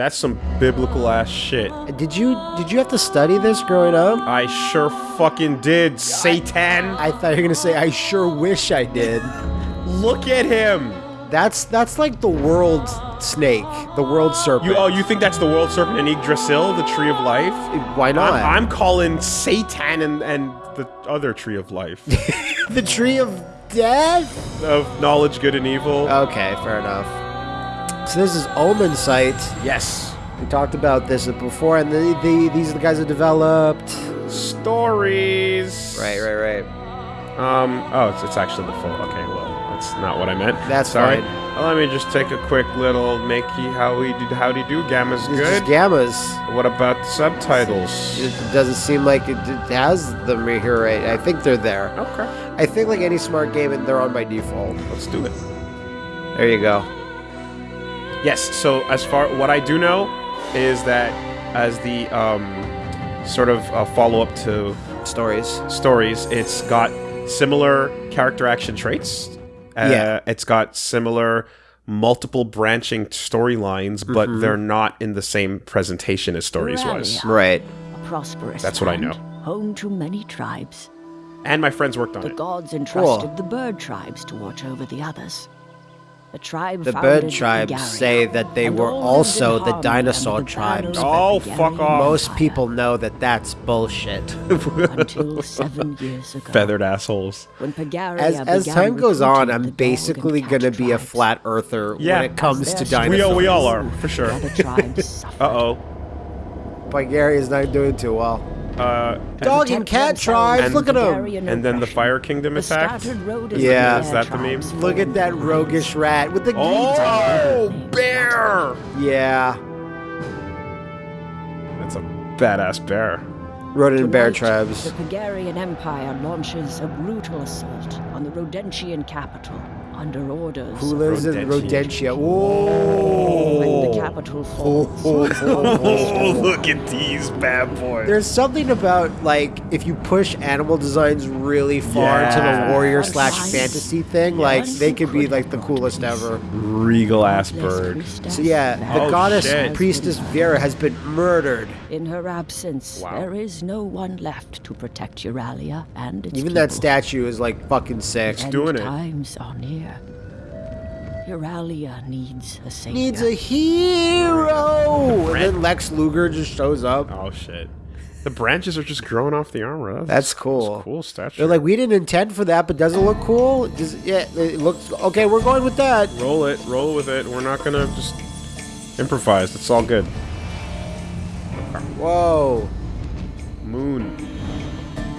That's some biblical ass shit. Did you did you have to study this growing up? I sure fucking did, Satan. I thought you were gonna say I sure wish I did. Look at him. That's that's like the world snake, the world serpent. You oh, you think that's the world serpent in Yggdrasil, the tree of life? Eh, why not? I'm, I'm calling Satan and and the other tree of life, the tree of death. of knowledge, good and evil. Okay, fair enough. So this is Omensight. yes. We talked about this before, and the, the these are the guys that developed. Stories. Right, right, right. Um. Oh, it's, it's actually the full. Okay. Well, that's not what I meant. That's sorry. fine. Well, let me just take a quick little makey how we how do howdy do. Gamma's It's good. just gammas. what about the subtitles? It doesn't seem like it, it has them here right. I think they're there. Okay. I think like any smart game, and they're on by default. Let's do it. There you go. Yes. So as far what I do know is that as the um, sort of uh, follow up to Stories. stories, it's got similar character action traits. Uh, Yeah. It's got similar multiple branching storylines, but Mm-hmm. they're not in the same presentation as stories was. Urralia, Right. A prosperous That's what I know. Home to many tribes. And my friends worked on The it. gods entrusted the bird tribes to watch over the others. The tribe The bird tribes Bulgaria, say that they and were also the dinosaur the tribes. banners Oh, fuck off. Most people know that that's bullshit. until seven years ago. Feathered assholes. When Pygaria As as time goes on, I'm basically gonna be a flat earther Yeah. when it comes to dinosaurs. We all, we all are, for sure. The other tribes. Uh oh. Bulgaria's not doing too well. Uh, Dog and cat tribes, from look at them. And then the Fire Kingdom the attacked. Yeah. Is that the meme? Look at that roguish rat with the Oh, bear! Yeah, That's a badass bear. rodent and bear tribes. The Pygarian Empire launches a brutal assault on the Rodentian capital under orders. Who lives in Rodentia. Rodentia? Whoa! When the oh! capital Oh, falls, oh, oh, oh. oh, oh look at these bad boys. There's something about like if you push animal designs really far into Yeah. the warrior slash fantasy thing, like they could be like the coolest ever. regal ass bird. So yeah, the Oh, goddess shit. priestess Vera has been murdered. In her absence, Wow. there is no one left to protect Urralia and its Even that statue is like fucking sick. End doing it. times are near. Urralia needs a savior. Needs a hero. And then Lex Luger just shows up. Oh shit. The branches are just growing off the armor. That's, That's cool. That's cool statue. They're like, we didn't intend for that, but does it look cool? Does yeah, it looks okay. We're going with that. roll it, roll with it. We're not gonna just improvise. It's all good. Whoa, Moon,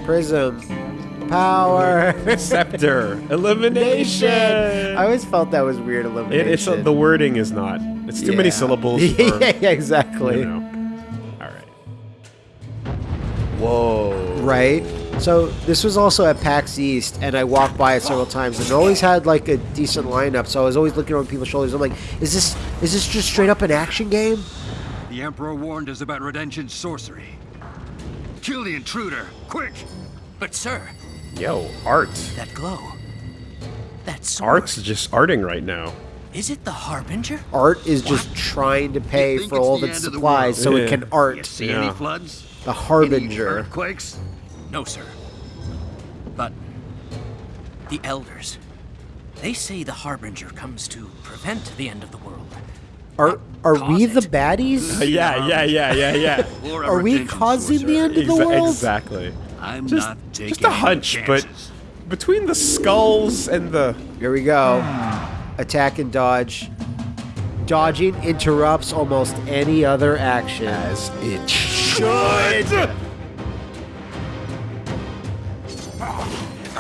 prism, power, scepter, elimination. I always felt that was weird. It, Elimination. it's the wording is not. It's too many syllables. For, yeah, yeah, exactly. You know. All right. Whoa. Right. So this was also at PAX East, and I walked by it several times, and it always had like a decent lineup. So I was always looking over people's shoulders. I'm like, is this is this just straight up an action game? The Emperor warned us about Rodentian sorcery. Kill the intruder, quick! But sir, Yo, art. that glow. That sword. Art's just arting right now. Is it the Harbinger? Art is just trying to pay for all of the its end of supplies so world? it can art. You art. see Yeah. any floods? The Any Harbinger. earthquakes? No, sir. But the elders. They say the Harbinger comes to prevent the end of the world. Are are we Cause the it. baddies? Yeah, yeah, yeah, yeah, yeah. Are we causing the end of the world? exactly. I'm Just, not taking just a hunch, but between the skulls and the Here we go. Attack and dodge. Dodging interrupts almost any other action. as it should.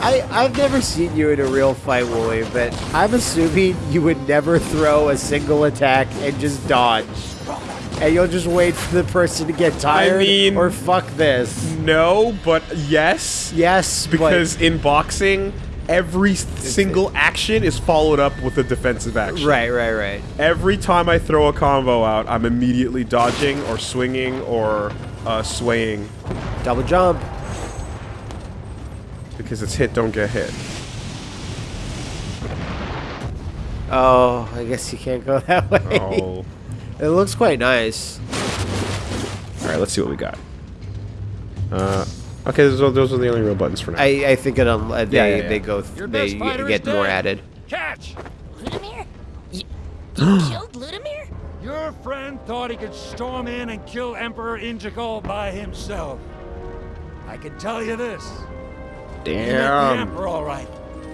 I, I've never seen you in a real fight, Wooly, but I'm assuming you would never throw a single attack and just dodge. And you'll just wait for the person to get tired mean- or fuck this. No, but yes, Yes, because in boxing, every single action is followed up with a defensive action. right, right, right. Every time I throw a combo out, I'm immediately dodging or swinging or uh, swaying Double jump. because it's hit, don't get hit. Oh, I guess you can't go that way. Oh, It looks quite nice. All right, let's see what we got. Uh, okay, those are, those are the only real buttons for now. I, I think it um, uh, they Yeah, yeah, yeah. they go Your they best fighter get more added. Catch! Ludomir? You, you killed Ludomir? Your friend thought he could storm in and kill Emperor Integral by himself. I can tell you this. He met the Damn. Emperor all right.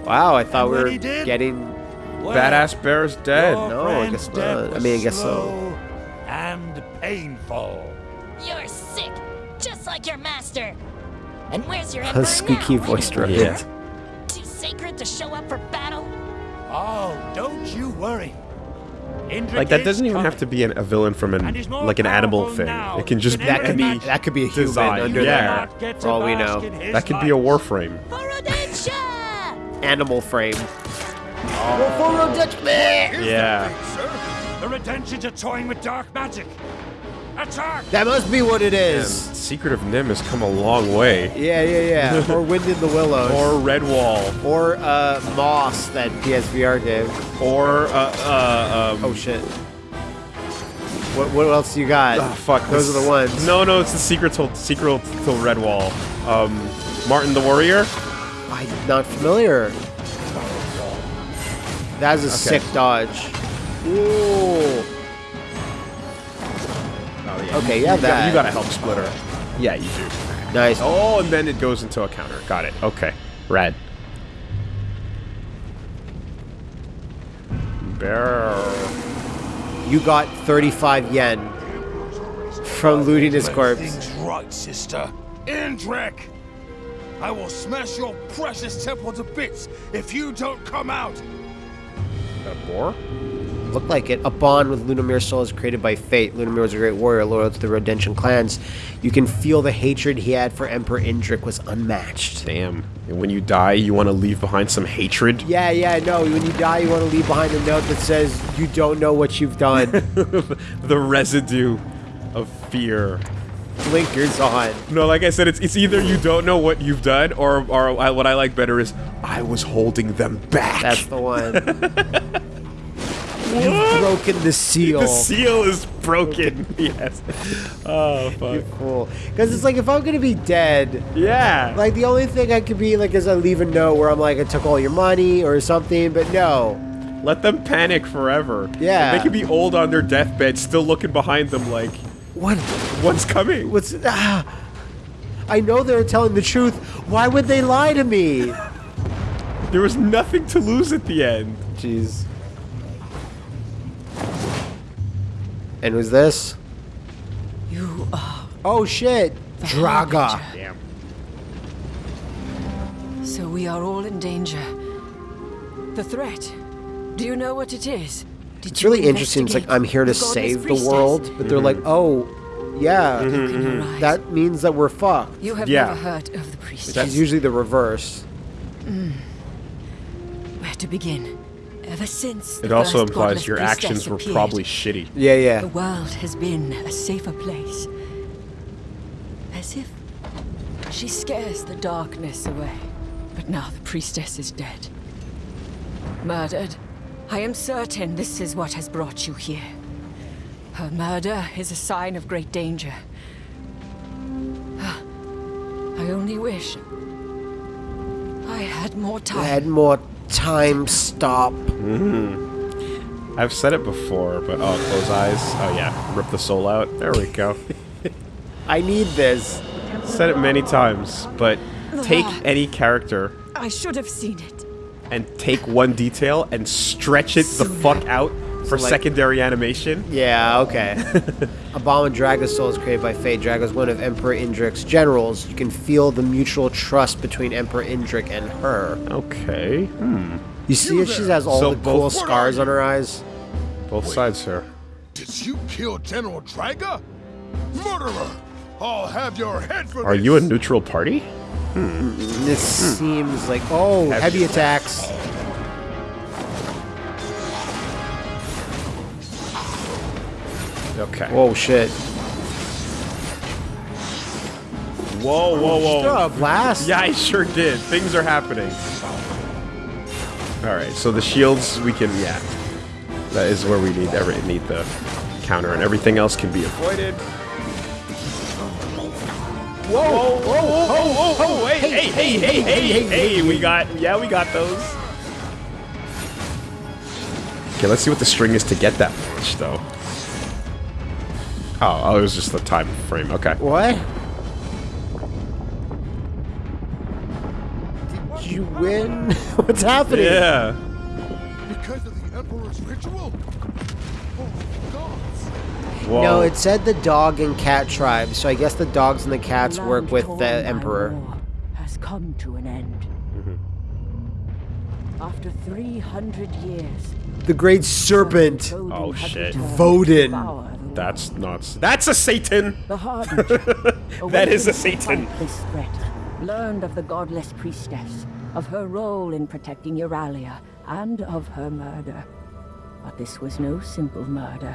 Wow, I thought And we were did- getting. Well, Badass is dead. No, I friend's guess death not. I mean, I guess so. slow And painful. You're sick, just like your master. And where's your A emperor squeaky now? voice Ludomir? direct. Too sacred to show up for battle? Oh, don't you worry. Indrik Like that doesn't even coming. have to be an, a villain from an And he's more like an animal thing. It can just be That could be that could be a human design, under yeah. there. For all we know. that could be a light. warframe. For Rodentia! Animal frame. Yeah. Sir, the Redemptions are toying with dark magic. Attack! That must be what it is. And is. Secret of NIMH has come a long way. Yeah, yeah, yeah. or Wind in the Willows. Or Redwall. or uh, Moss that PSVR gave. Or uh, uh um. Oh shit. What what else you got? ah, fuck. Those this- are the ones. No, no, it's the secret to secret to Redwall. Um, Martin the Warrior. I'm not familiar. That's a sick dodge. Ooh. Oh yeah. Okay, you, yeah, you got, that. you got a help splitter. Yeah, you do. Nice. Oh, and then it goes into a counter. Got it. Okay. Rad. Bear. You got 35 yen from looting his corpse. Things right, sister. Indrik! I will smash your precious temple to bits if you don't come out! A boar? Looked like it. A bond with Ludomir's soul is created by fate. Ludomir was a great warrior loyal to the Rodentian clans. You can feel the hatred he had for Emperor Indrik was unmatched. Damn. And when you die, you want to leave behind some hatred? Yeah, yeah, no. When you die, you want to leave behind a note that says, you don't know what you've done. the residue of fear. Blinkers on. No, like I said, it's it's either you don't know what you've done, or or I, what I like better is I was holding them back. That's the one. You've broken the seal. the seal is broken. yes. Oh fuck. Cool. Because it's like, if I'm going to be dead, Yeah. like, the only thing I could be like is I leave a note where I'm like, I took all your money or something, but no. Let them panic forever. Yeah. They could be old on their deathbed, still looking behind them like, What? what's coming? What's. Ah, I know they're telling the truth. Why would they lie to me? There was nothing to lose at the end. Jeez. And who's this? You are. Oh shit! Draga. Damn. So we are all in danger. The threat. Do you know what it is? Did It's really interesting. It's like I'm here to save the world, but they're like, mm-hmm. oh, yeah, Look in your eyes. that means that we're fucked. You have Yeah. never heard of the priestess. It's usually the reverse. Mm. Where to begin? Ever since It also implies your priestess actions were probably shitty. Yeah, yeah. The world has been a safer place. As if she scares the darkness away. But now the priestess is dead. Murdered. I am certain this is what has brought you here. Her murder is a sign of great danger. I only wish I had more time. I Had more time. Stop. Mm-hmm. I've said it before, but oh, close eyes. Oh yeah, rip the soul out. There we go. I need this. said it many times, but take any character I should have seen it. And take one detail and stretch it the fuck out for like- secondary animation. Yeah, okay. Obama Draga's soul is created by fate. Draga's one of Emperor Indrik's generals. You can feel the mutual trust between Emperor Indrik and her. Okay. Hmm. You see, she has all So the cool both- scars on her eyes. Both sides, sir. Did you kill General Draga? Murderer! I'll have your head for Are this! you a neutral party? This seems like oh, Heavy heavy attacks. Okay. Whoa, shit! Whoa, whoa, whoa. A blast. Yeah, I sure did. Things are happening. All right, so the shields we can yeah. That is where we need ever need the counter, and everything else can be avoided. Whoa! Whoa! Whoa! Whoa! Whoa! Hey! Hey! Hey! Hey! Hey! Hey! We got yeah, we got those. Okay, let's see what the string is to get that much, though. Oh, oh, it was just the time frame. Okay. What? Did you win? What's happening? Yeah. Because of the Emperor's ritual? Whoa. No, it said the dog and cat tribe, so I guess the dogs and the cats work with the Emperor. Has come to an end. Mm-hmm. After 300 years, The Great Serpent. Oh, shit. returned Voden. That's not. That's a Satan. The Harbinger. That is a Satan. fight This threat, learned of the godless priestess, of her role in protecting Urralia, and of her murder. But this was no simple murder.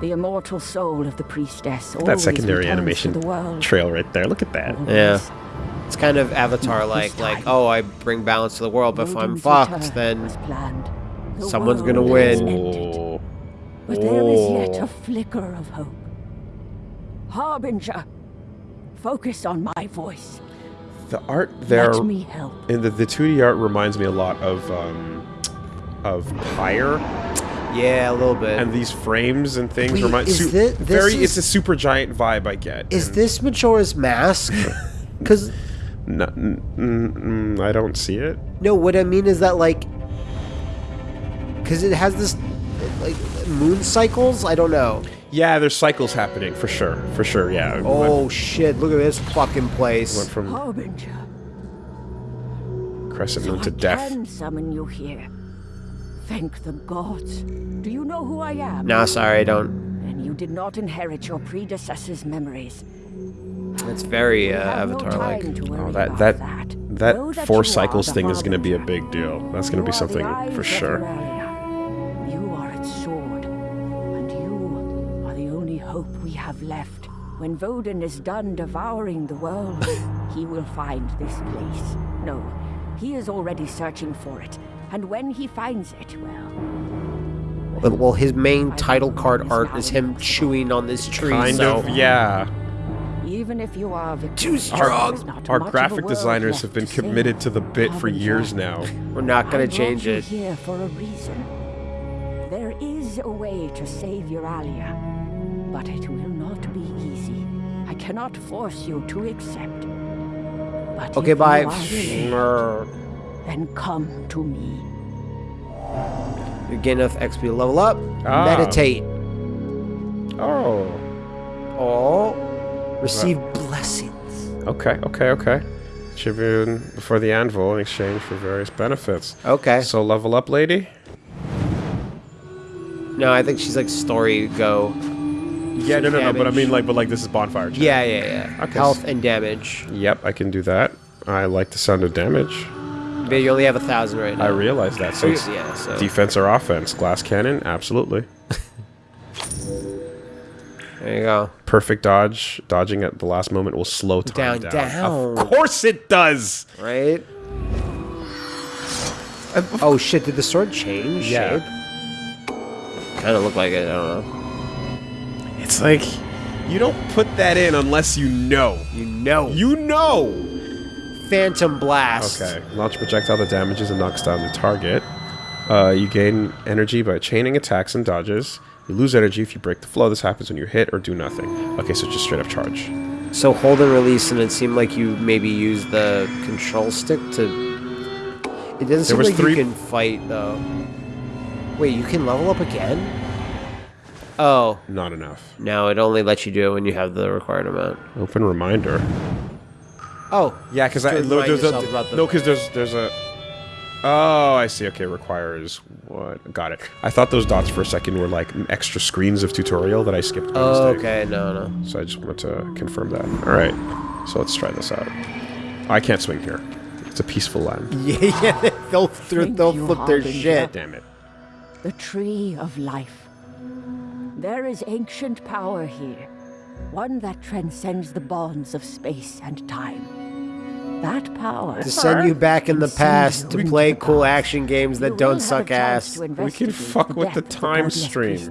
The immortal soul of the priestess That secondary animation to the world. trail right there. Look at that. Yeah. It's kind of Avatar like, like, oh, I bring balance to the world, but if I'm fucked, then. The someone's gonna win. Oh. But there is yet Oh. a flicker of hope. Harbinger, focus on my voice. The art there Let me help. in the the 2D art reminds me a lot of um of Pyre yeah, a little bit. and these frames and things Wait, remind is su- thi- this very is- it's a Supergiant vibe I get. is and this Majora's Mask? Because no- I don't see it. no, what I mean is that like, because it has this like moon cycles. I don't know. Yeah, there's cycles happening for sure. For sure, yeah. Oh shit! Look at this fucking Went place. from Harbinger, crescent so moon to I death. can summon you here. Thank the gods. Do you know who I am? Nah, sorry, I don't. And you did not inherit your predecessor's memories. It's very uh, Avatar-like. time Oh, that that that. that Know that four cycles the thing is going to be a big deal. That's going to be You are the something for sure. You are its sword, and you are the only hope we have left. When Voden is done devouring the world, he will find this place. No, he is already searching for it, and when he finds it, well, Well, well, his main title card art is him chewing on this tree. Kind so of, yeah. even if you are victorious, Our, our much of a graphic designers have been to committed to the bit for years now. we're not gonna change it. here for a reason. There is a way to save Urralia, but it will not be easy. I cannot force you to accept. But Okay, bye. Then come to me. You gain enough XP to level up. Ah. Meditate. Oh. Oh. Receive blessings. Okay, okay, okay. Tribune before the anvil in exchange for various benefits. Okay. So level up, lady. No, I think she's like story go. Yeah, no, no, no. But I mean, like, but like, this is bonfire. chat. Yeah, yeah, yeah. Okay. Health and damage. Yep, I can do that. I like the sound of damage. But you only have a thousand right now. I realize that. So oh, it's yeah, so defense or offense. Glass cannon, absolutely. there you go. Perfect dodge. Dodging at the last moment will slow time Down, down. down. Of course it does. Right? Oh shit! Did the sword change Yeah. shape? Kind of look like it. I don't know. It's like you don't put that in unless you know. You know. You know. Phantom blast. Okay. Launch projectile that damages and knocks down the target. Uh, you gain energy by chaining attacks and dodges. You lose energy if you break the flow. This happens when you hit or do nothing. Okay, so just straight up charge. So hold and release, and it seemed like you maybe use the control stick to. It doesn't seem was like three- you can fight though. Wait, you can level up again? Oh Not enough. no! It only lets you do it when you have the required amount. Open reminder. Oh Yeah, because I To no, there's a, about the- no, because there's there's a. Oh, I see. Okay, requires what? Got it. I thought those dots for a second were like extra screens of tutorial that I skipped. by Oh, mistake. okay, no, no. So I just wanted to confirm that. All right. So let's try this out. Oh, I can't swing here. It's a peaceful land. Yeah, yeah, they'll Thank they'll flip their Harbinger. shit. Damn it. The Tree of Life. There is ancient power here, one that transcends the bonds of space and time. That power. To send you back in the past to play cool action games that don't suck ass. We can fuck with the time stream.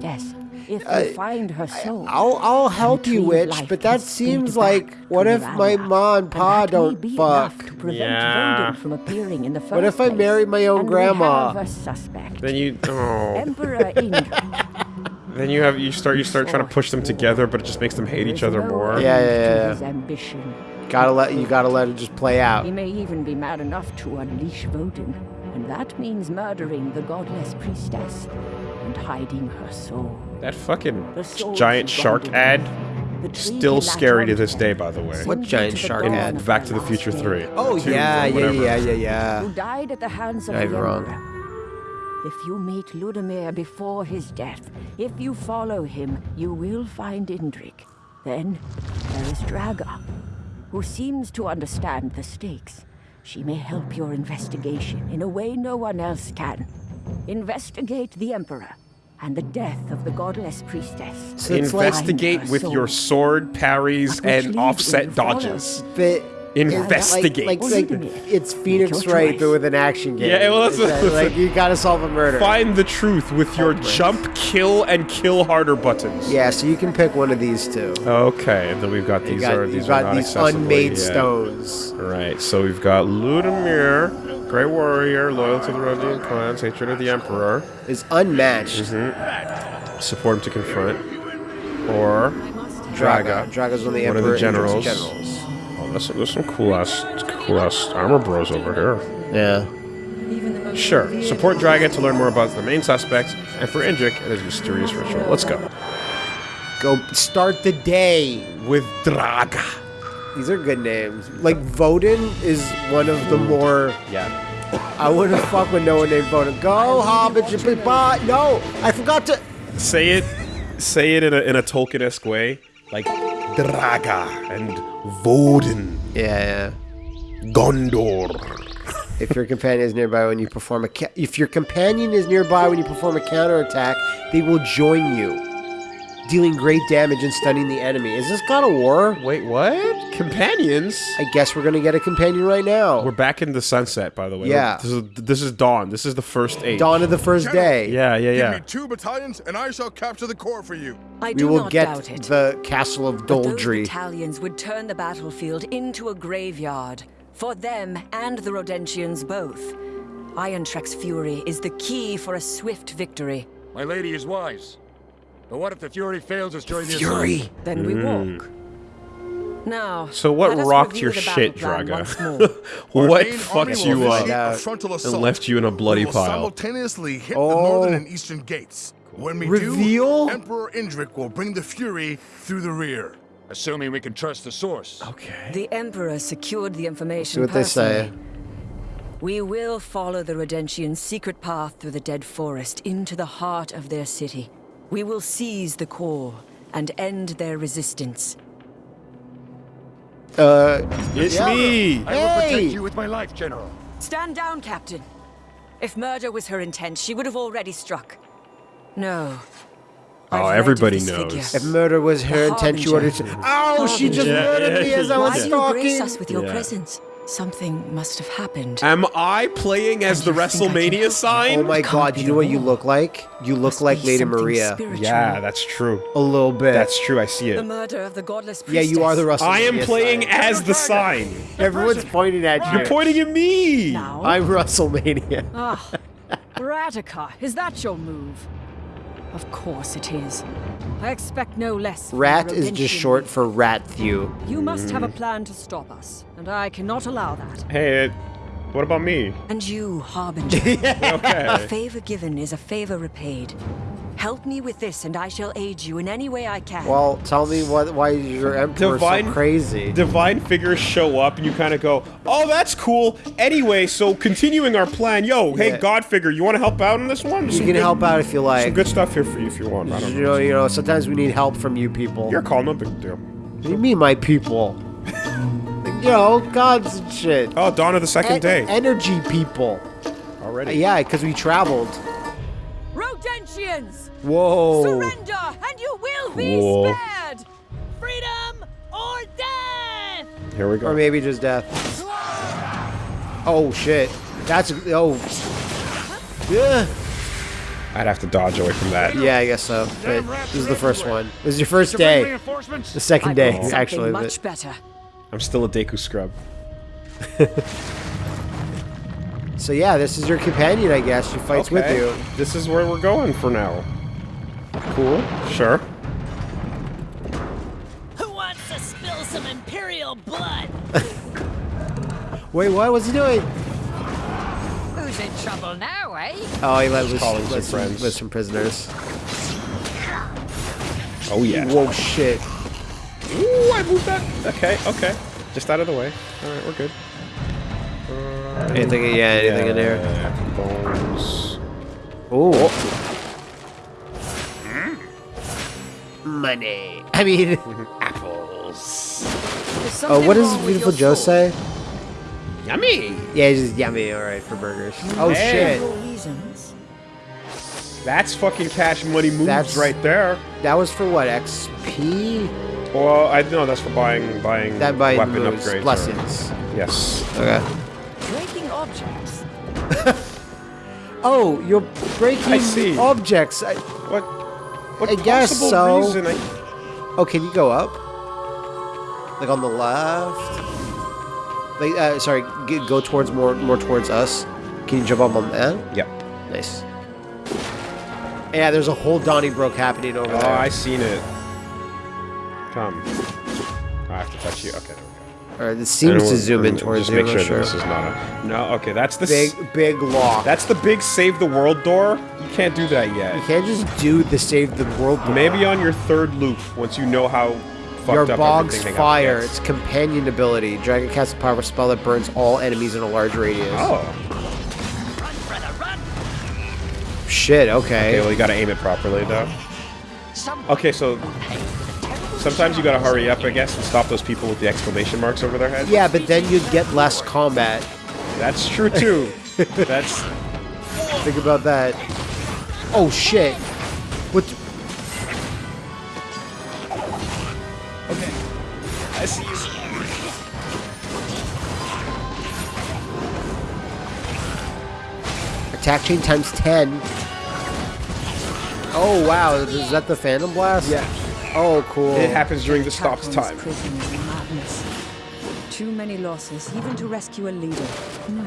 If you Uh, find her soul, I'll I'll help you, retrieve witch, but that seems like what if my Miranda, ma and and pa that don't fuck? enough to prevent Yeah. From appearing in the first What if I marry my own And grandma? We have a suspect. Then you oh. Emperor Indrik. Then you have you start you start trying to push them together, but it just makes them hate each other more. Yeah, yeah, To yeah, ambition. Gotta let you gotta let it just play out. He may even be mad enough to unleash Voden, and that means murdering the godless priestess and hiding her soul. That fucking giant shark ad still scary to this day, by the way. What giant you to the shark dawn ad? Back to the Future. Three. Oh Two, yeah, yeah, yeah, yeah, yeah. who died at the hands of Not the even wrong. Emperor. If you meet Ludomir before his death, if you follow him, you will find Indrik. Then there is Draga, who seems to understand the stakes. She may help your investigation in a way no one else can. Investigate the Emperor and the death of the godless priestess. So it's like, Investigate with your sword parries and offset you follow. dodges. but Investigate. Like, like, like it's Phoenix Wright, but with an action game. Yeah, well, that's- It's that, like you gotta solve a murder. Find the truth with your Culprits. jump, kill, and kill harder buttons. Yeah, so you can pick one of these two. Okay, and then we've got You these got, are you these got are not these unmade yet. stones. Right, so we've got Ludomir, Great Warrior, loyal to the Rodian clans, hatred of the Emperor, Is unmatched. Mm-hmm. support him to confront, or Draga. Draga's one of the One of the generals. generals. There's, there's some cool ass, cool ass armor bros over here. Yeah. Even the most Sure, support Draga to learn more about the main suspect, and for Indrik and his mysterious ritual. Let's go. Go start the day. With Draga. These are good names. Like Voden is one of the more. Yeah. I wouldn't fuck with no one named Voden. Go Hobbit, you. No, I forgot to. Say it, say it in a, in a Tolkien-esque way, like Draga and Voden, Yeah, Gondor. If your companion is nearby when you perform a ca- if your companion is nearby when you perform a counterattack, they will join you, dealing great damage and stunning the enemy. Is this God of War? Wait, what? Companions? I guess we're gonna get a companion right now. We're back in the sunset, by the way. Yeah. This is this is dawn. This is the first age. Dawn of the first General. day. Yeah, yeah, Give yeah. me two battalions, and I shall capture the core for you. I We do will not get doubt it. the castle of But those Doldry. battalions would turn the battlefield into a graveyard. For them and the Rodentians both. Indrik's fury is the key for a swift victory. My lady is wise. But what if the Fury fails us during the assault? Then we walk. Now, Hmm. So what rocked your shit, battle Draga? what fucked you up initiate up a frontal assault. left you in a bloody We pile? simultaneously hit Oh. the northern and eastern gates. When we Reveal? do, Emperor Indrik will bring the Fury through the rear. Assuming we can trust the source. Okay. The Emperor secured the information See what they say. We will follow the Rodentians' secret path through the Dead Forest into the heart of their city. We will seize the core and end their resistance. Uh, It's Yeah. me. I will Hey! protect you with my life, General. Stand down, Captain. If murder was her intent, she would have already struck. No. Oh, I've read everybody knows. figure. if murder was her The intent, she would have. Harbinger. Ow! She just Harbinger. murdered me as I was Why was do you grace us with your Yeah. presence? Something must have happened. Am I playing as the you think I can WrestleMania help? sign? Oh my Can't god! You know what you look like? You look Must like Lady Maria. spiritual. Yeah, that's true. A little bit. That's true. I see it. The it. murder of the godless yeah, you are the Russell. I am playing sign. as the sign. Everyone's pointing at you. You're pointing at me. Now? I'm WrestleMania. Ah, Radica, is that your move? Of course it is. I expect no less. Rat is just short youth. for Ratthew. You must have a plan to stop us, and I cannot allow that. Hey, uh, what about me? And you, Harbinger. A Okay. favor given is a favor repaid. Help me with this, and I shall aid you in any way I can. Well, tell me what? Why is your emperor Divine- so crazy? Divine figures show up, and you kind of go, "Oh, that's cool." Anyway, so continuing our plan, yo, hey, Yeah. God figure, you want to help out on this one? you Some can good- help out if you like. Some good stuff here for you if you want. I don't You know. know, you know. Sometimes we need help from you people. You're calm, no big deal. What do you mean, my people? you know, gods and shit. Oh, dawn of the second En- day energy people. already. Yeah, because we traveled. Rodentians! Whoa. Surrender, and you will be Cool. spared! Freedom or death! Here we go. Or maybe just death. Oh shit. That's oh. Yeah. I'd have to dodge away from that. Yeah, I guess so. But this is the first one. This is your first day. The second day, brought actually. much better. I'm still a Deku scrub. So yeah, this is your companion, I guess. She fights with you. This is where we're going for now. Cool. Sure. Who wants to spill some Imperial blood? Wait, what was he doing? Who's in trouble now, eh? Oh, he let loose, calling some let some, friends. some prisoners. Oh yeah. Whoa, shit. Ooh, I moved that. Okay, okay. Just out of the way. All right, we're good. Anything? Yeah, anything in there? Bones. Ooh. Money. I mean, apples. Oh, what does Beautiful Joe say? Yummy. Yeah, he's just yummy. All right for burgers. Oh Hey. shit, That's fucking cash money moves That's- right there. that was for what? XP? Well, I know that's for buying buying That by weapon moves, upgrades. or- blessings. yes. Okay. Breaking objects. Oh, you're breaking I see. objects. I, What? What I guess so. reason I- oh, can you go up? Like on the left? Like, uh, sorry, g- go towards more, more towards us. Can you jump up on that? Yep. Nice. Yeah, there's a whole Donnybrook happening over Oh, there. I seen it. Come. I have to touch you. Okay, there we go. All right, this seems to zoom in towards Just you. make I'm sure that this is not a. No. Okay, that's the. big, s- big lock. That's the big save the world door. You can't do that yet. you can't just do the save the world. door. Maybe on your third loop, once you know how fucked Your up bog's everything fire. else It's companion ability. Draga casts a powerful spell that burns all enemies in a large radius. Oh. Run, brother, run! Shit. Okay, Okay. well you gotta aim it properly though. Okay, so sometimes you gotta hurry up, I guess, and stop those people with the exclamation marks over their head. Yeah, but then you'd get less combat. That's true too. That's Think about that. Oh shit. What? the- I see you. Attack chain times 10. Oh wow, is that the Phantom Blast? Yeah. Oh cool. It happens during the stops time. this prison is madness. Too many losses, even to rescue a leader. No.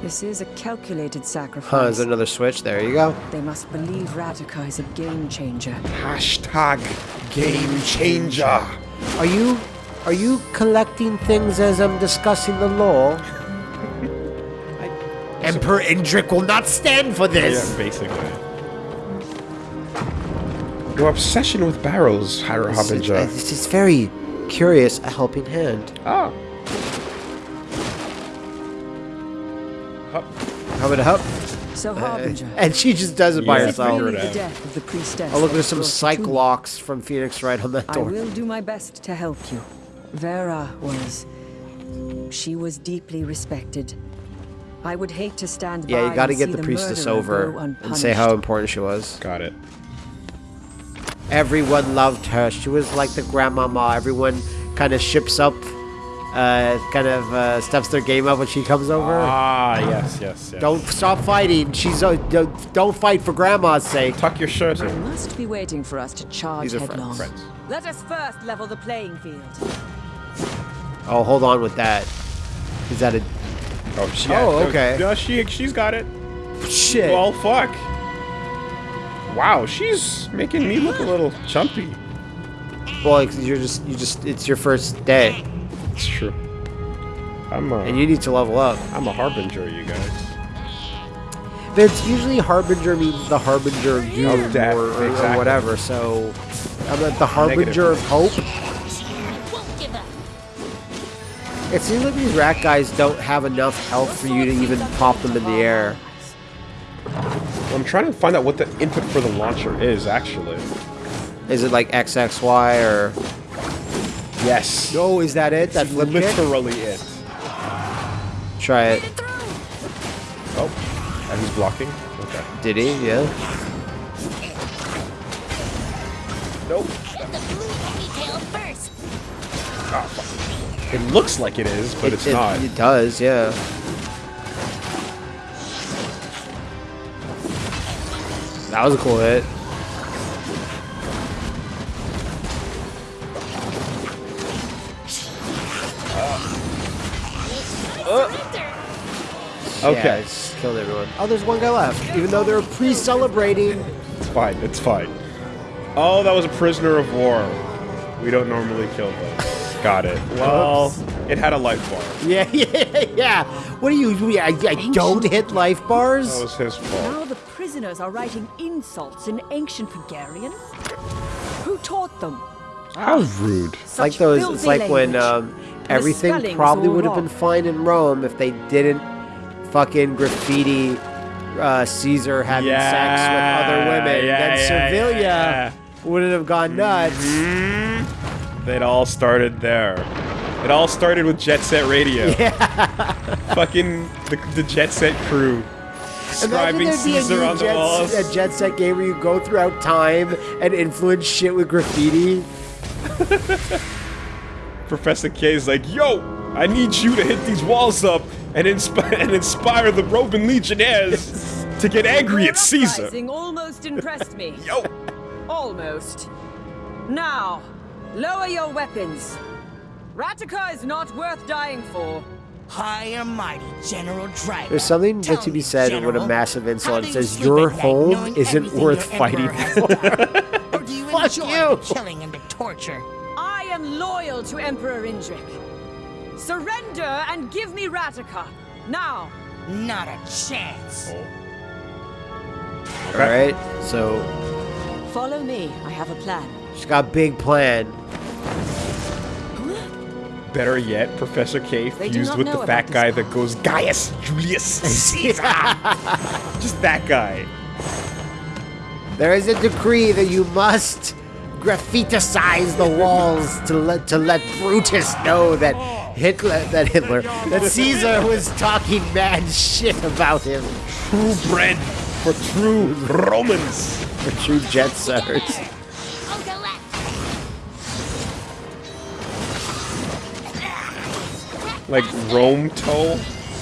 This is a calculated sacrifice. Huh, there's another switch. There you go. They must believe Radika is a game changer. Hashtag game changer. Are you are you collecting things as I'm discussing the law? Emperor Indrik will not stand for this. Yeah, this. basically. Your obsession with barrels, Hira It's, it's, Harbinger. it's just very curious, a helping hand. Oh. How about a help? So, uh, Harbinger. And she just does it by Yeah, herself. figure it the death of the priestess. Oh look, that there's some brought you Psyche-Locks from Phoenix Wright on that door. I will do my best to help you. Vera was. She was deeply respected. I would hate to stand by. Yeah, you got to get see the priestess over and say how important she was. Got it. Everyone loved her. She was like the grandmama. Everyone kind of ships up, uh, kind of uh, steps their game up when she comes over. Ah, yes, yes, yes. Don't stop fighting. She's uh, don't, don't fight for grandma's sake. tuck your shirt You in. must be waiting for us to charge These are headlong. friends. Let us first level the playing field. Oh, hold on with that. Is that a Oh, she, Oh, okay. Yeah, she, she's got it. shit? Well, fuck. Wow, she's making me look a little chumpy. well, you're just you just it's your first day, It's true. I'm a, and you need to level up. I'm a harbinger, you guys. But it's usually harbinger means the harbinger of doom Of death, or, or- or whatever. So I'm at the harbinger of hope. won't give up. It seems like these rat guys don't have enough health for you to even pop them in the air. I'm trying to find out what the input for the launcher is, actually. Is it like XXY or? Yes. No, is that it? That's flip kick? literally it. Try it. Oh, and he's blocking. Okay. Did he? Yeah. Nope. Hit the blue first. Oh. It looks like it is, but It- it's it, not. It does, yeah. That was a cool hit. Uh. Yeah, Okay. I just killed everyone. Oh, there's one guy left. Even though they're pre-celebrating. It's fine. It's fine. Oh, that was a prisoner of war. We don't normally kill those. Got it. Well, it had a life bar. Yeah, yeah, yeah. What do you? I, I don't hit life bars. That was his fault. Now the prisoners are writing insults in ancient Hungarian. Who taught them? How rude. It's like Such those. It's filthy like when language. um, everything probably would have been fine in Rome if they didn't fucking graffiti uh, Caesar having sex with other women. yeah, then yeah, Servilia yeah, wouldn't have gone nuts. It all started there. It all started with Jet Set Radio. Yeah. Fucking the, the Jet Set crew. Imagine Scribing there'd be a Caesar new on the jet, walls. a jet set game where you go throughout time and influence shit with graffiti. Professor K is like, yo, I need you to hit these walls up and, inspi- and inspire the Roman legionnaires to get angry at Caesar. almost impressed me. Yo, Almost. Now, lower your weapons. Ratica is not worth dying for. High and mighty General Draga. There's something Tell that to be said General, with a massive insult. do you says your home isn't worth fighting for. done? or do you Fuck enjoy you. the killing and the torture? I am loyal to Emperor Indrik. Surrender and give me Ratica. Now. Not a chance. Oh. All right, so Follow me. I have a plan. she's got a big plan. Better yet, Professor K They fused with the fat guy that goes Gaius Julius Caesar. Just that guy. There is a decree that you must graffiticize the walls to let to let Brutus know that Hitler that Hitler that Caesar was talking mad shit about him True bread for true Romans. for true jet setters. Like Rome toe,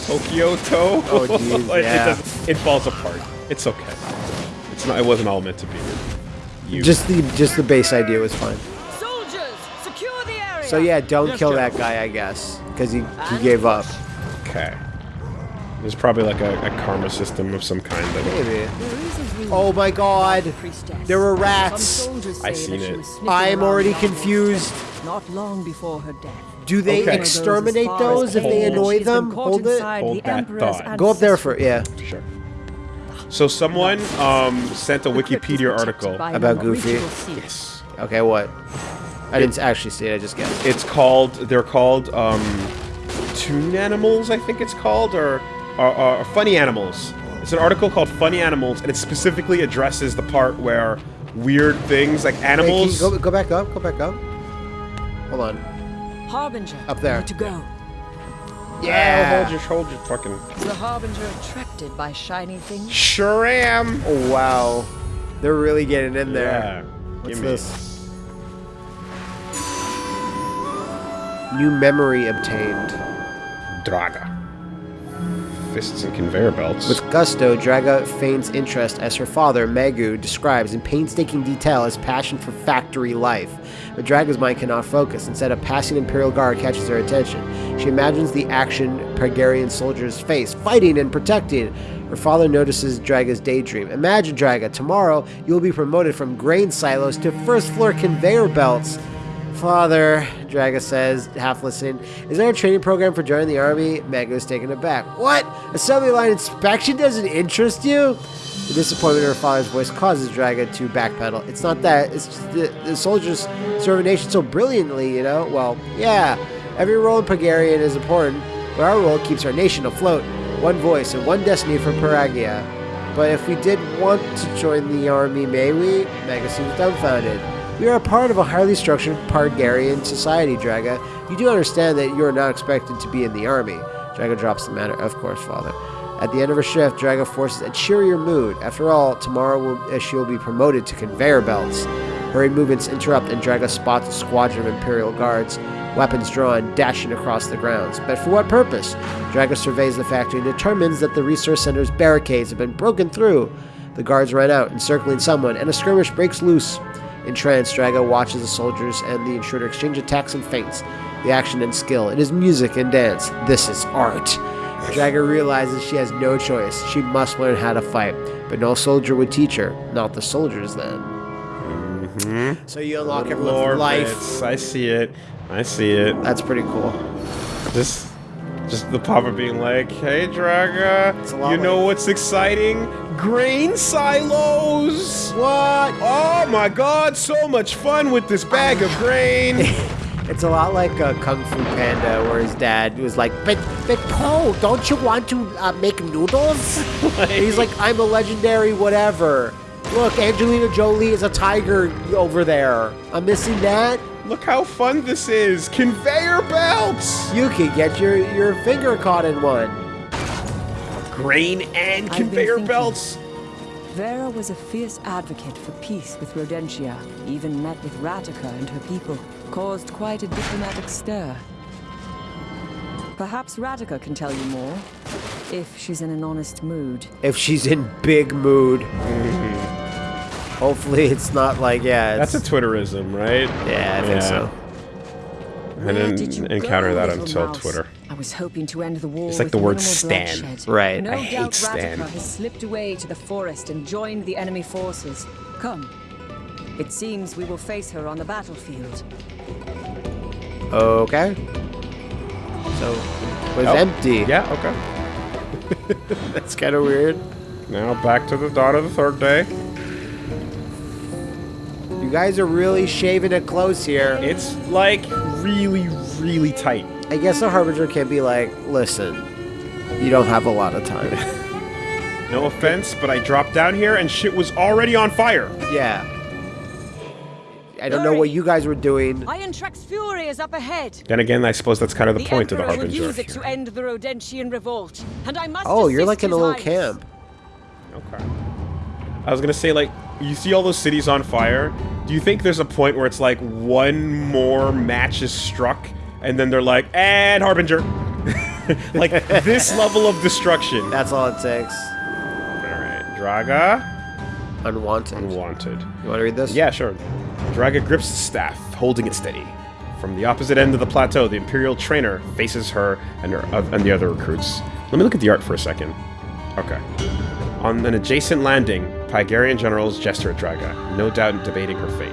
Tokyo toe. Oh, jeez, Like, yeah. it, doesn't, it falls apart. It's okay. It's not. It wasn't all meant to be. You. Just the just the base idea was fine. Soldiers, secure the area. So yeah, don't Yes, kill General. that guy, I guess, because he he gave up. okay. There's probably like a, a karma system of some kind. That Maybe. There is a rumor Oh my God, about the priestess. there were rats. I seen it. I'm already confused. Not long before her death. Do they Okay. exterminate those if they annoy them? Hold it. Hold that thought. Go up there for yeah. Sure. So someone um, sent a Wikipedia article. About Goofy. Yes. Okay, what? I didn't actually see it. I just guessed. It's called. They're called um, Toon Animals, I think it's called, or, or, or Funny Animals. It's an article called Funny Animals, and it specifically addresses the part where weird things like Hey, can you animals. go, go back up. Go back up. Hold on. Harbinger. Up there. need to go. Yeah. Oh, hold your, hold your fucking. Is the Harbinger attracted by shiny things? Sure am. Oh wow, they're really getting in there. Yeah. What's Give me- this? New memory obtained. Draga. Fists and conveyor belts. With gusto, Draga feigns interest as her father, Megu, describes in painstaking detail his passion for factory life. But Draga's mind cannot focus. Instead, a passing Imperial Guard catches her attention. She imagines the action Pygarian soldiers face, fighting and protecting. Her father notices Draga's daydream. Imagine, Draga, tomorrow you will be promoted from grain silos to first floor conveyor belts. Father, Draga says, half listening, is there a training program for joining the army? Mago's taken aback. What? Assembly line inspection doesn't interest you? The disappointment in her father's voice causes Draga to backpedal. It's not that, it's just the, the soldiers serve a nation so brilliantly, you know? Well, yeah, every role in Pygarian is important, but our role keeps our nation afloat. One voice and one destiny for Pygaria. But if we did want to join the army, may we? Maga seems dumbfounded. We are a part of a highly structured Pygarian society, Draga. You do understand that you are not expected to be in the army. Draga drops the matter. Of course, father. At the end of her shift, Draga forces a cheerier mood. After all, tomorrow will, uh, she will be promoted to conveyor belts. Hurried movements interrupt, and Draga spots a squadron of Imperial guards, weapons drawn, dashing across the grounds. But for what purpose? Draga surveys the factory and determines that the resource center's barricades have been broken through. The guards run out, encircling someone, and a skirmish breaks loose. Entranced, Draga watches the soldiers and the intruder exchange attacks and feints. The action and skill. It is music and dance. This is art. Draga realizes she has no choice. She must learn how to fight. But no soldier would teach her. Not the soldiers, then. Mm-hmm. So you unlock everyone's Lore life. bits. I see it. I see it. That's pretty cool. Just, just the papa being like, "Hey, Draga, you know like- what's exciting? Grain silos. What? Oh my God, so much fun with this bag of grain." It's a lot like uh, Kung Fu Panda, where his dad was like, "But, but Paul, don't you want to uh, make noodles?" And he's like, "I'm a legendary whatever." Look, Angelina Jolie is a tiger over there. I'm missing that. Look how fun this is! Conveyor belts! You could get your your finger caught in one. Grain and conveyor belts? Vera was a fierce advocate for peace with Rodentia, even met with Ratika and her people, caused quite a diplomatic stir. Perhaps Ratika can tell you more, if she's in an honest mood. If she's in big mood. Hopefully, it's not like yeah. It's, That's a Twitterism, right? yeah, I think so. I didn't did encounter go, that until mouse? Twitter. I was hoping to end the war It's like the word minimal Stan. bloodshed. Right. No I hate doubt Stan. Ratika has slipped away to the forest and joined the enemy forces. Come. It seems we will face her on the battlefield. Okay. So it was Oh, empty. Yeah, okay. that's kind of weird. Now back to the dawn of the third day. You guys are really shaving it close here. It's like really, really tight. I guess the harbinger can be like, listen, you don't have a lot of time. No offense, but I dropped down here and shit was already on fire. yeah. I don't know what you guys were doing. Indrik's fury is up ahead. Then again, I suppose that's kind of the, The point of the Emperor will Harbinger. use it to end the Rodentian revolt, and I must Oh, you're like in a little Highness. camp. Okay. I was gonna say, like, you see all those cities on fire. Do you think there's a point where it's like one more match is struck, and then they're like, and Harbinger, like this level of destruction? That's all it takes. All right, Draga, Unwanted. unwanted. You want to read this? Yeah, sure. Draga grips the staff, holding it steady. From the opposite end of the plateau, the Imperial trainer faces her and, her, uh, and the other recruits. Let me look at the art for a second. Okay. On an adjacent landing, Pygarian generals gesture at Draga, no doubt debating her fate.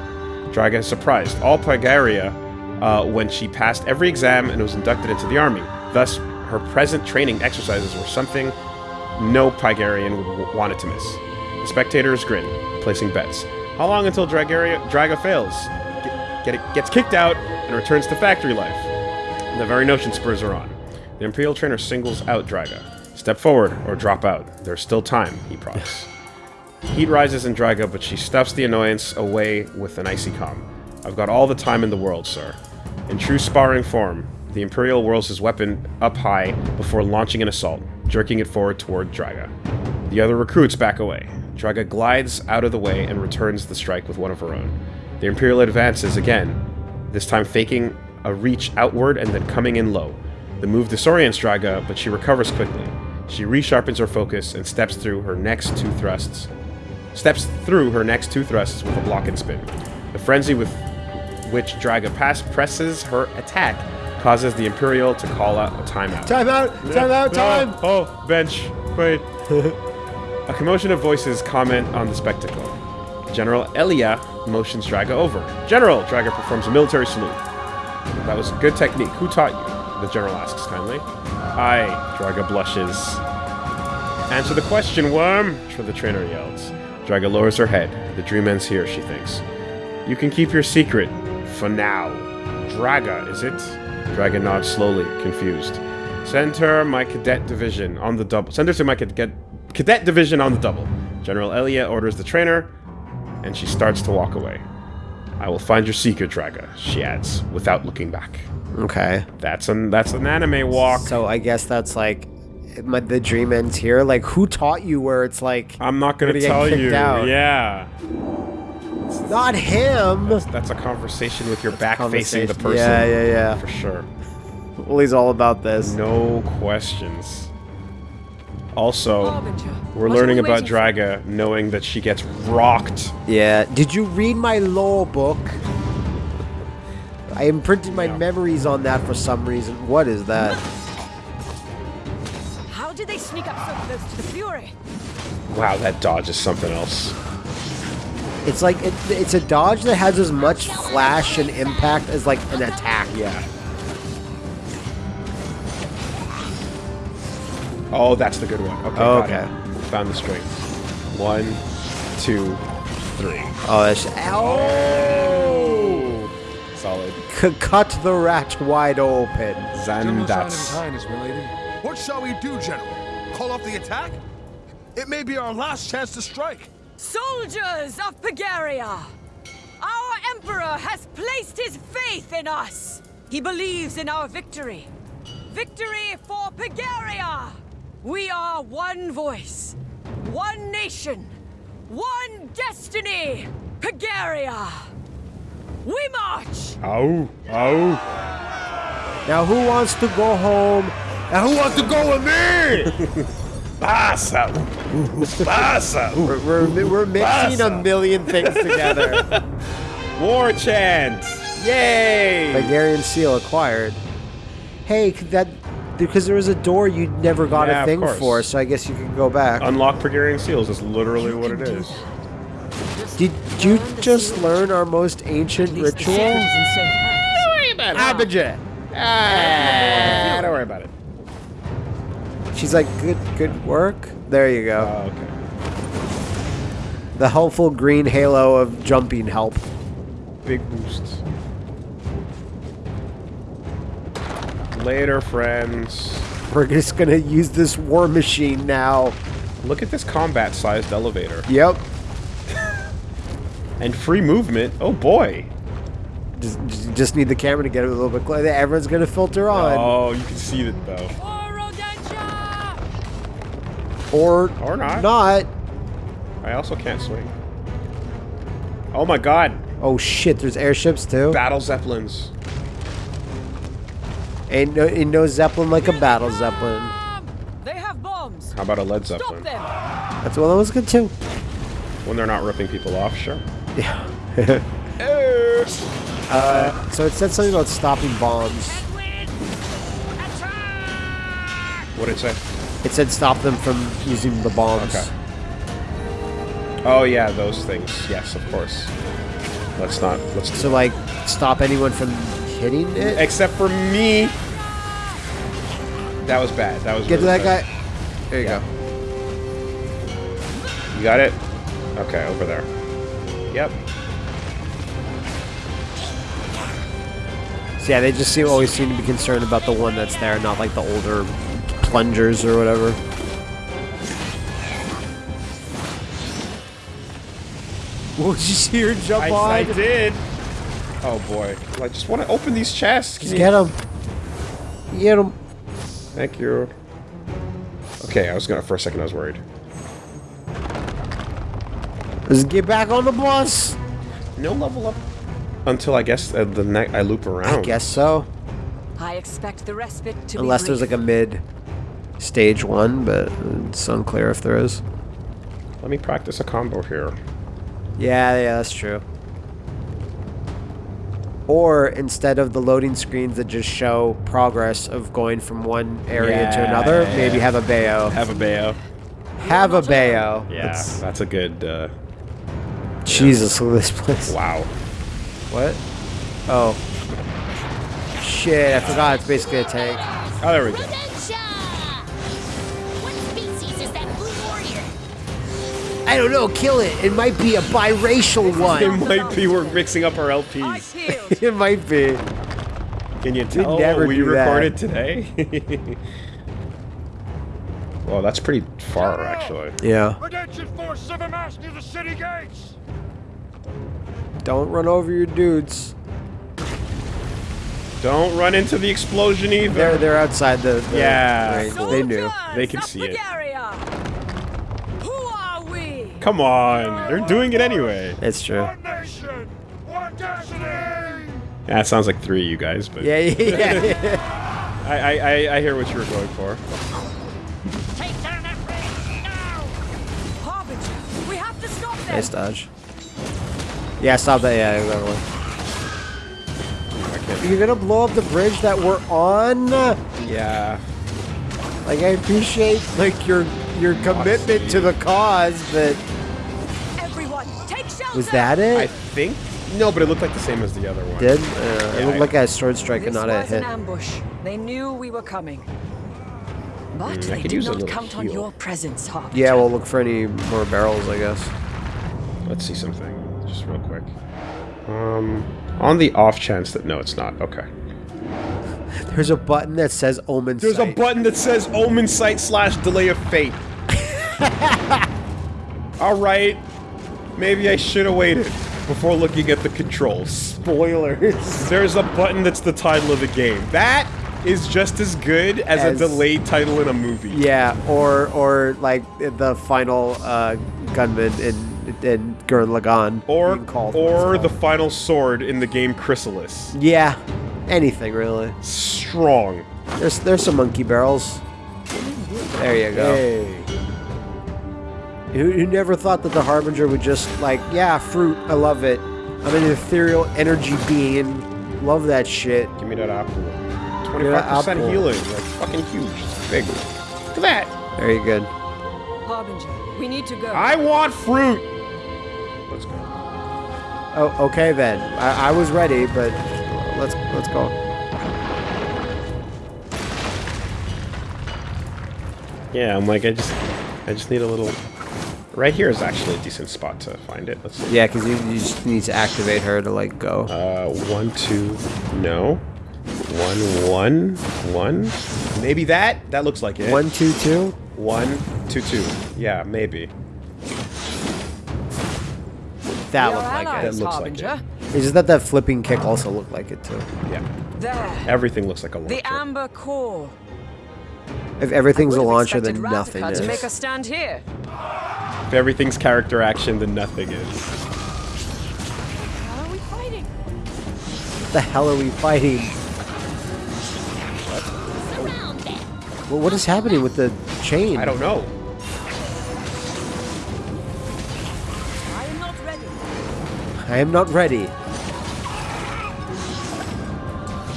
Draga is surprised. All Pygaria, uh, when she passed every exam and was inducted into the army. Thus, her present training exercises were something no Pygarian would w- want it to miss. The spectators grin, placing bets. How long until Dragaria, Draga fails, get, get it, gets kicked out, and returns to factory life? The very notion spurs her on. The Imperial trainer singles out Draga. Step forward or drop out. There's still time, he prompts. Heat rises in Draga, but she stuffs the annoyance away with an icy calm. I've got all the time in the world, sir. In true sparring form, the Imperial whirls his weapon up high before launching an assault, jerking it forward toward Draga. The other recruits back away. Draga glides out of the way and returns the strike with one of her own. The Imperial advances again, this time faking a reach outward and then coming in low. The move disorients Draga, but she recovers quickly. She resharpens her focus and steps through her next two thrusts. Steps through her next two thrusts with a block and spin. The frenzy with which Draga pass presses her attack causes the Imperial to call out a timeout. Time out! Time out! Time! Oh, oh, bench. Wait. a commotion of voices comment on the spectacle. General Elia motions Draga over. General! Draga performs a military salute. That was a good technique. Who taught you? The general asks kindly. I, Draga blushes. Answer the question, worm! The trainer yells. Draga lowers her head. The dream ends here, she thinks. You can keep your secret. For now. Draga, is it? Draga nods slowly, confused. Send her my cadet division on the double. Send her to my cadet cadet division on the double. General Elia orders the trainer, and she starts to walk away. I will find your secret, Draga, she adds, without looking back. Okay. That's an that's an anime walk. So I guess that's like my, the dream ends here. Like, who taught you where it's like I'm not gonna tell you. out. Yeah, not him? that's a conversation with your back facing the person. Yeah, yeah, yeah. for sure. Well, he's all about this. No questions. Also, Harbinger, we're what learning we about waiting for? Draga, knowing that she gets rocked. Yeah. Did you read my lore book? I imprinted my Yeah. memories on that for some reason. What is that? How did they sneak up so close to the Fury? Wow, that dodge is something else. It's like it, it's a dodge that has as much flash and impact as like an attack. Yeah. Oh, that's the good one. Okay. Oh, okay. it. Found the string. One, two, three. Oh, that's oh! Solid. C- cut the rat wide open. General sign of his Zandats. What shall we do, General? Call off the attack? It may be our last chance to strike. Soldiers of Pygaria! Our Emperor has placed his faith in us! He believes in our victory. Victory for Pygaria! We are one voice, one nation, one destiny! Pygaria! We march! Ow. Ow. Now, who wants to go home? Now, who wants to go with me? Pasa. Pasa. we're, we're, we're mixing a million things together. War chant. Yay. Pygarian seal acquired. Hey, that because there was a door you never got Yeah, a thing for, so I guess you can go back. Unlock Pygarian seals is literally what it is. Did you just learn our most ancient At least the ritual? sequel's in safe. Abijah. Ah, don't worry about it. She's like, good, good work. There you go. Oh, okay. the helpful green halo of jumping help. Big boosts. Later, friends. We're just gonna use this war machine now. Look at this combat-sized elevator. Yep. And free movement. Oh boy. Just, just- just need the camera to get it a little bit closer. Everyone's gonna filter on. Oh, you can see it though. Or, Or not. not. I also can't swing. Oh my god. Oh shit, there's airships too. Battle zeppelins. Ain't no, ain't no Zeppelin like a battle Zeppelin. They have bombs! How about a lead Stop zeppelin? them! That's well, that was good too. When they're not ripping people off, sure. Yeah. Uh, so it said something about stopping bombs. What did it say? It said stop them from using the bombs. Okay. Oh yeah, those things. Yes, of course. Let's not. Let's. So like, stop anyone from hitting it. Except for me. That was bad. That was. Get to that bad. guy. There you Yeah. go. You got it. Okay, over there. Yep. So yeah, they just seem always seem to be concerned about the one that's there, not like the older plungers or whatever. What did you see her jump I, on? I did. Oh boy. I just want to open these chests. Can Just you- get him. Get him. Thank you. Okay, I was gonna. For a second, I was worried. Let's get back on the bus. No level up until I guess uh, the night I loop around. I guess so. I expect the respite to Unless be there's like a mid stage one, but it's unclear if there is. Let me practice a combo here. Yeah, yeah, that's true. Or instead of the loading screens that just show progress of going from one area to another, yeah, maybe yeah. have a bayo. Have a bayo. Have a bayo. Yeah, That's- that's a good. Uh, Jesus, look at this place. wow. What? Oh. Shit, I forgot it's basically a tank. Oh, there we go. I don't know, kill it. It might be a biracial one. It might be we're mixing up our LPs. it might be. Can you tell never what we do that. recorded today? well, that's pretty far, actually. Yeah. Rodentian forces have amassed near the city gates! Don't run over your dudes. Don't run into the explosion either. They're they're outside the, the Yeah. range. They knew. They can see of it. Come on, they're doing it anyway. It's true. Yeah, it sounds like three of you guys, but yeah, yeah. yeah. I, I, I hear what you were going for. Take down that ring now! Harbinger, we have to stop them. Nice dodge. Yeah, stop that. Yeah, whatever. One. You're gonna blow up the bridge that we're on. Yeah. Like I appreciate like your your commitment to the cause, but Everyone, take shelter! was that it? I think. No, but it looked like the same as the other one. Did uh, it looked I- like a sword strike and This not a was hit? an ambush. They knew we were coming. But Mm, they could did not little count on your presence, Harbinger. Yeah, we'll look for any more barrels, I guess. Let's see something, just real quick. Um, on the off chance that no, it's not. Okay. There's a button that says Omen There's a button that says Omensight slash Delay of Fate. All right. Maybe I should have waited before looking at the controls. spoilers. There's a button that's the title of the game. That is just as good as, As- a delayed title in a movie. yeah, or or like the final uh, gunman in in Gurren Lagann. Or or the final sword in the game Chrysalis. yeah, anything really. Strong. There's there's some monkey barrels. There you go. Hey. Who, who never thought that the Harbinger would just like, yeah, fruit, I love it. I'm an ethereal energy being. Love that shit. Give me that apple. 25% apple. healing. Like fucking huge. It's big. Look at that. Very good. Harbinger, we need to go. I want fruit. Let's go. Oh, okay then. I, I was ready, but let's let's go. Yeah, I'm like I just I just need a little Right here is actually a decent spot to find it. Let's see. Yeah, because you, you just need to activate her to like go. Uh one, two, no. One, one, one. Maybe that? That looks like it. One, two, two. One, two, two. Yeah, maybe. That Your looked like allies, That looks like it. It's just that that flipping kick also looked like it too. Yeah. There. Everything looks like a launcher. The Amber Core. If everything's a launcher, expected then nothing Ratika is. to make us stand here. If everything's character action, then nothing is. How are we fighting? What the hell are we fighting? Surround them. Well, what is happening with the chain? I don't know. I am not ready. I am not ready.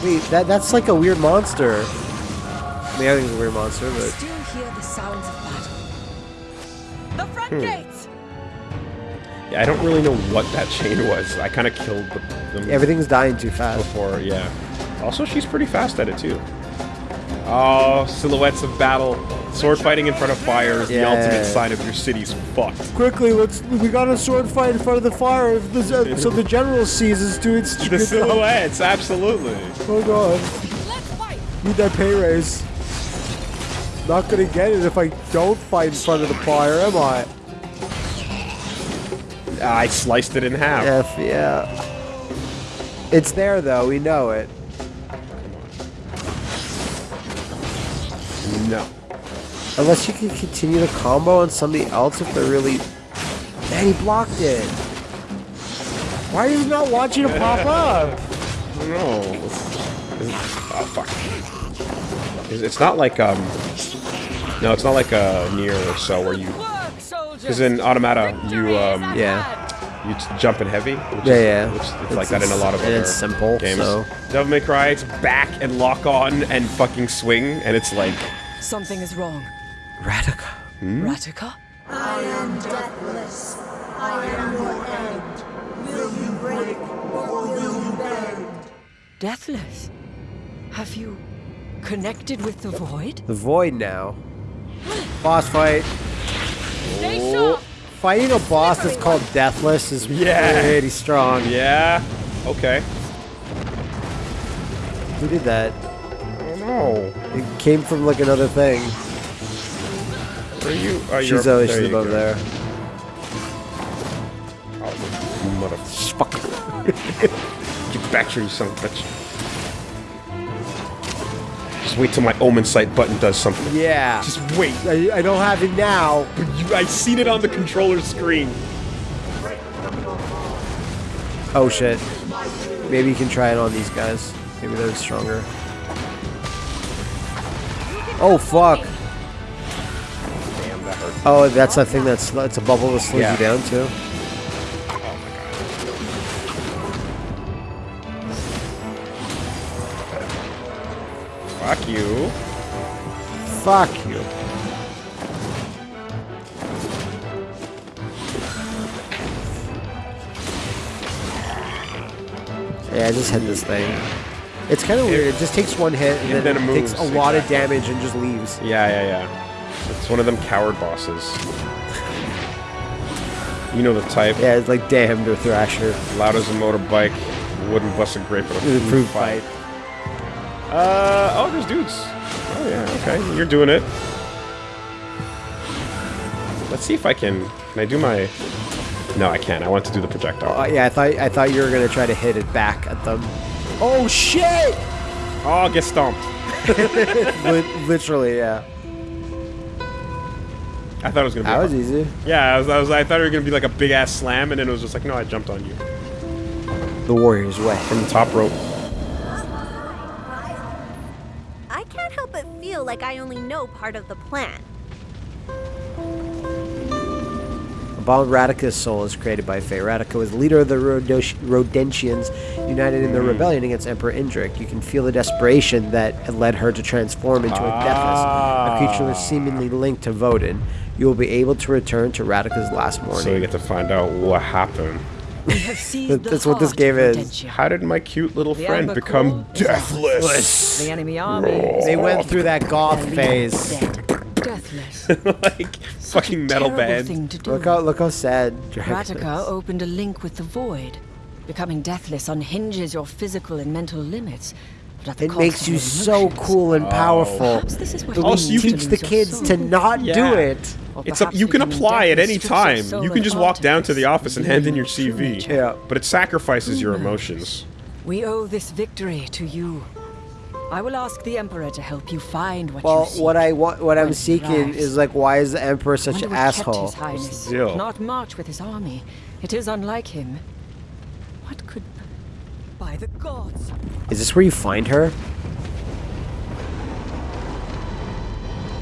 Wait, that that's like a weird monster. I mean, I think it's a weird monster, but I Still hear the sounds of battle. The front Hmm. gates! Yeah, I don't really know what that chain was. I kind of killed the, them everything's dying too fast. before, yeah. Also, she's pretty fast at it, too. Oh, silhouettes of battle. Sword fighting in front of fire is the ultimate sign of your city's fucked. Quickly, let's. We got a sword fight in front of the fire, the, so the general sees us doing The stupid stuff. silhouettes, absolutely. Oh god, Let's fight! need that pay raise. Not gonna get it if I don't fight in front of the fire, am I? I sliced it in half. F, yeah. It's there though, we know it. Unless you can continue the combo on somebody else if they're really. Man, he blocked it. Why are you not watching it pop up? No. Oh, fuck. It's- It's not like, um... No, it's not like a near or so where you... Work, soldiers! Because in Automata, you, um... Yeah. You t- jump in heavy. Which Yeah, is, yeah. Which, it's, It's- like that in a lot of and other it's simple, games. so- Devil May Cry, it's back and lock on and fucking swing, and it's like... Something is wrong. Ratika. Hmm? Ratika? I am deathless. I am your end. Will you break or will you bend? Deathless? Have you connected with the void? The void now. Boss fight. Stay sharp! Fighting a boss that's called Deathless is Yeah. pretty strong. Yeah. Okay. Who did that? I don't know. It came from like another thing. Where are you? Oh, She's, up- uh, there she's above go. there. Oh, motherfucker. Get back here, you son of a bitch. Just wait till my Omensight button does something. Yeah. Just wait. I, I don't have it now. But you, I seen it on the controller screen. Oh shit. Maybe you can try it on these guys. Maybe they're stronger. Oh fuck. Oh, that's the thing that's it's a bubble that slows yeah. you down too. Fuck you. Fuck you. Yeah, just hit this thing. It's kind of weird. It just takes one hit and, and then, then it moves, takes a lot exactly. of damage and just leaves. Yeah, yeah, yeah. It's one of them coward bosses. You know the type. Yeah, it's like damned or Thrasher. Loud as a motorbike. Wouldn't bust a grape a fruit fight. fight. Uh, oh, there's dudes. Oh, yeah, okay. You're doing it. Let's see if I can... Can I do my... No, I can't. I want to do the projectile. Oh, yeah, I thought I thought you were gonna try to hit it back at them. Oh shit! Oh, get stomped. Literally, yeah. I thought it was gonna be. That a- was easy. Yeah, I was, I was. I thought it was gonna be like a big ass slam, and then it was just like, no, I jumped on you The warrior's way. from the top rope. I can't help but feel like I only know part of the plan. Abound Ratika's soul is created by Faye. Ratika was leader of the Rodentians, united in their Hmm. rebellion against Emperor Indrik. You can feel the desperation that had led her to transform into a Deathless, a creature Ah. seemingly linked to Voden. You will be able to return to Radica's last morning. So we get to find out what happened. We have seized That- the that's what this game is. How did my cute little The friend become Core deathless? The enemy army they went through that goth phase. Deathless. like Such fucking metal band. thing to do. Look how look how sad Dragon Ratika opened a link with the void. Becoming deathless unhinges your physical and mental limits. But at the It makes you your so cool and powerful. Oh. Perhaps this is where But you we Also, you teach the kids soul. to not Yeah. do it. Or It's up. perhaps You can apply at any time. soul You can just walk down to the office and hand in your CV. Yeah. But it sacrifices your emotions. We owe this victory to you. I will ask the Emperor to help you find what Well, you seek. what I want, what I'm seeking is like, why is the Emperor such Wonder an what kept asshole? His Highness the deal? Not march with his army. It is unlike him. What could... By the gods! Is this where you find her?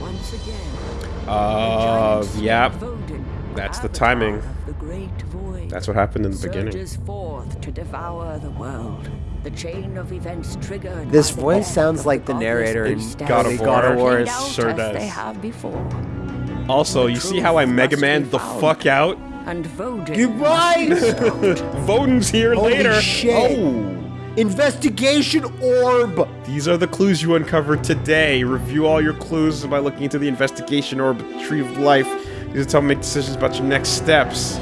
Once again, Uh, giant yeah. Voden, That's the timing. The great void. That's what happened in the beginning. forth to devour the world. The chain of events triggered. This voice sounds like the godless narrator in God of God of War. War. Sure does. They have before. Also, you see how I Mega Man the fuck out? And Voden. Goodbye! Voden's here Holy later. shit. Oh. Investigation orb. These are the clues you uncovered today. Review all your clues by looking into the investigation orb tree of life. These will help make decisions about your next steps.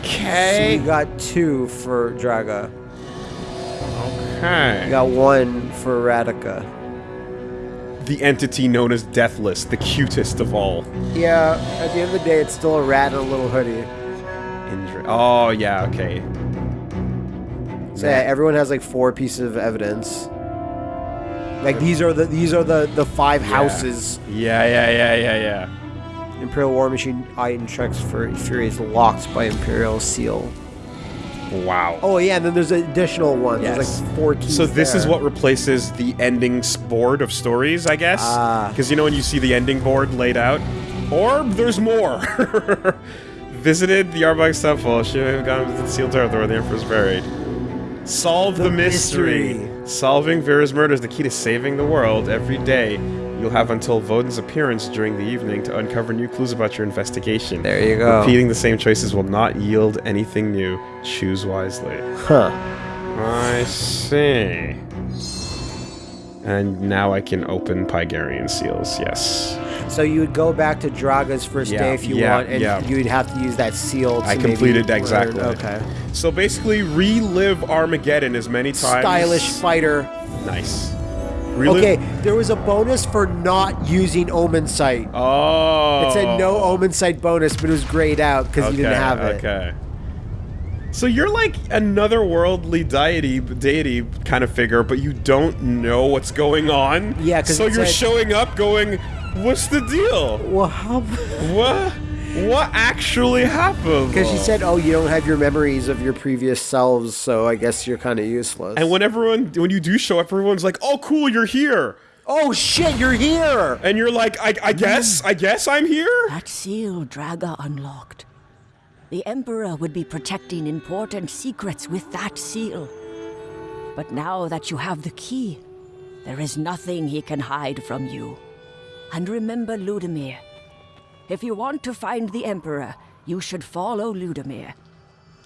Okay. So Okay. you got two for Draga. Okay. You Okay. got one for Ratika. The entity known as Deathless, the cutest of all. Yeah, at the end of the day, it's still a rat in a little hoodie. Indra- oh yeah, okay. So yeah, everyone has like four pieces of evidence. Like these are the these are the the five houses. Yeah, yeah, yeah, yeah, yeah. Imperial War Machine item checks for Furies locked by Imperial seal. Wow. Oh yeah, and then there's additional ones. There's like four keys. So this is what replaces the ending board of stories, I guess. Ah. Because you know when you see the ending board laid out, or there's more. Visited the Arbog's temple. She may have gone to the sealed earth where the emperor's buried. Solve the, The mystery. mystery. Solving Vera's murder is the key to saving the world. Every day, you'll have until Voden's appearance during the evening to uncover new clues about your investigation. There you go. Repeating the same choices will not yield anything new. Choose wisely. Huh. I see. And now I can open Pygarian seals, yes. So you would go back to Draga's first Yeah, day if you yeah, want, and yeah. you would have to use that seal. To I completed learn- exactly. Okay. So basically, relive Armageddon as many times. Stylish fighter. Nice. Relive- Okay, there was a bonus for not using Omensight. Oh. It said no Omensight bonus, but it was grayed out because you didn't have it. Okay. So you're like another worldly deity, deity kind of figure, but you don't know what's going on. Yeah, 'cause so you're said- showing up, going, "What's the deal? Well, how? What? What actually happened?" Because she said, "Oh, you don't have your memories of your previous selves, so I guess you're kind of useless." And when everyone, when you do show up, everyone's like, "Oh, cool, you're here," oh shit, you're here! and you're like, "I, I guess, I guess I'm here." That seal Draga unlocked. The Emperor would be protecting important secrets with that seal. But now that you have the key, There is nothing he can hide from you. And remember Ludomir. If you want to find the Emperor, you should follow Ludomir.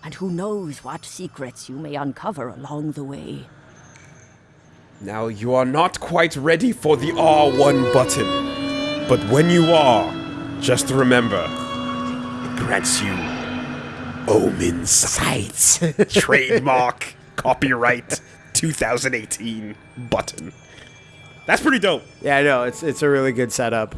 And who knows what secrets you may uncover along the way. Now, you are not quite ready for the R1 button. But when you are, just remember, it grants you Omen Sights. Trademark, copyright 2018 button. That's pretty dope. Yeah, I know. It's it's a really good setup.